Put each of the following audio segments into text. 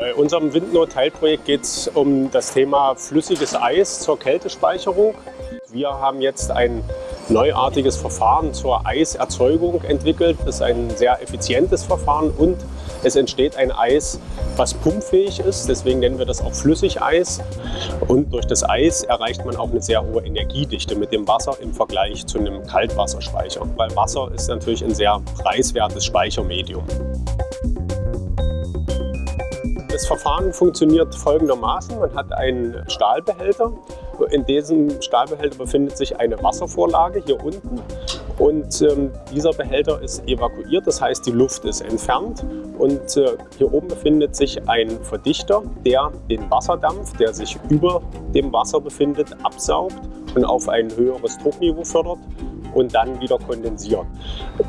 Bei unserem Windnot-Teilprojekt geht es um das Thema flüssiges Eis zur Kältespeicherung. Wir haben jetzt ein neuartiges Verfahren zur Eiserzeugung entwickelt. Das ist ein sehr effizientes Verfahren und es entsteht ein Eis, was pumpfähig ist. Deswegen nennen wir das auch Flüssigeis. Und durch das Eis erreicht man auch eine sehr hohe Energiedichte mit dem Wasser im Vergleich zu einem Kaltwasserspeicher. Weil Wasser ist natürlich ein sehr preiswertes Speichermedium. Das Verfahren funktioniert folgendermaßen. Man hat einen Stahlbehälter. In diesem Stahlbehälter befindet sich eine Wasservorlage hier unten. Und ähm, dieser Behälter ist evakuiert, das heißt die Luft ist entfernt. Und äh, hier oben befindet sich ein Verdichter, der den Wasserdampf, der sich über dem Wasser befindet, absaugt und auf ein höheres Druckniveau fördert und dann wieder kondensiert.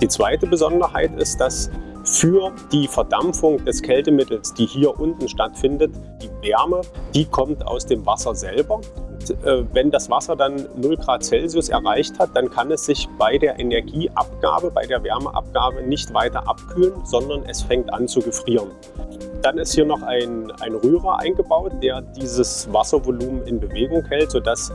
Die zweite Besonderheit ist, dass für die Verdampfung des Kältemittels, die hier unten stattfindet, die Wärme, die kommt aus dem Wasser selber. Und, äh, wenn das Wasser dann 0 Grad Celsius erreicht hat, dann kann es sich bei der Energieabgabe, bei der Wärmeabgabe nicht weiter abkühlen, sondern es fängt an zu gefrieren. Dann ist hier noch ein, ein Rührer eingebaut, der dieses Wasservolumen in Bewegung hält, sodass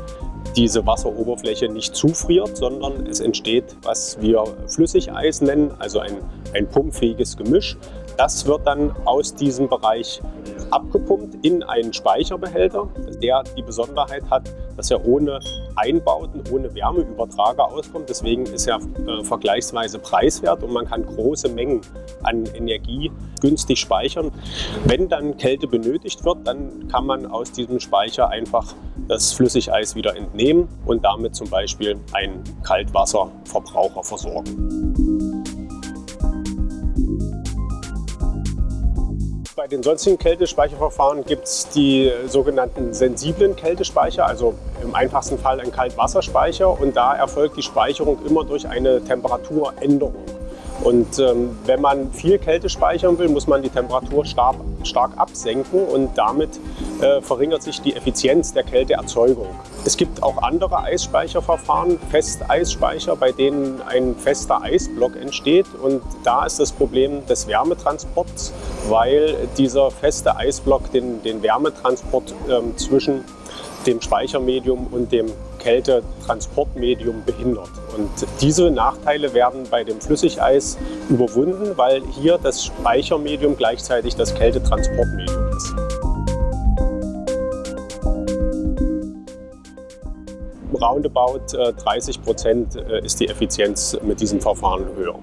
diese Wasseroberfläche nicht zufriert, sondern es entsteht, was wir Flüssigeis nennen, also ein, ein pumpfähiges Gemisch. Das wird dann aus diesem Bereich abgepumpt in einen Speicherbehälter, der die Besonderheit hat, dass er ohne Einbauten, ohne Wärmeübertrager auskommt. Deswegen ist er äh, vergleichsweise preiswert und man kann große Mengen an Energie günstig speichern. Wenn dann Kälte benötigt wird, dann kann man aus diesem Speicher einfach das Flüssigeis wieder entnehmen und damit zum Beispiel einen Kaltwasserverbraucher versorgen. Bei den sonstigen Kältespeicherverfahren gibt es die sogenannten sensiblen Kältespeicher, also im einfachsten Fall ein Kaltwasserspeicher und da erfolgt die Speicherung immer durch eine Temperaturänderung. Und ähm, wenn man viel Kälte speichern will, muss man die Temperatur stark, stark absenken und damit äh, verringert sich die Effizienz der Kälteerzeugung. Es gibt auch andere Eisspeicherverfahren, Festeisspeicher, bei denen ein fester Eisblock entsteht. Und da ist das Problem des Wärmetransports, weil dieser feste Eisblock den, den Wärmetransport ähm, zwischen dem Speichermedium und dem Kältetransportmedium behindert. Und diese Nachteile werden bei dem Flüssigeis überwunden, weil hier das Speichermedium gleichzeitig das Kältetransportmedium ist. Roundabout 30 äh, Prozent äh, ist die Effizienz mit diesem Verfahren höher.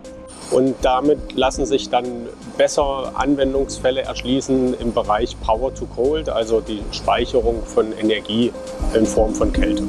Und damit lassen sich dann besser Anwendungsfälle erschließen im Bereich Power to Cold, also die Speicherung von Energie in Form von Kälte.